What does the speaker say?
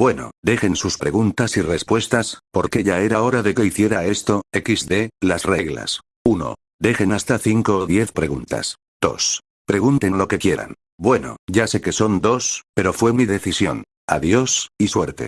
Bueno, dejen sus preguntas y respuestas, porque ya era hora de que hiciera esto, XD, las reglas. 1. Dejen hasta 5 o 10 preguntas. 2. Pregunten lo que quieran. Bueno, ya sé que son dos, pero fue mi decisión. Adiós, y suerte.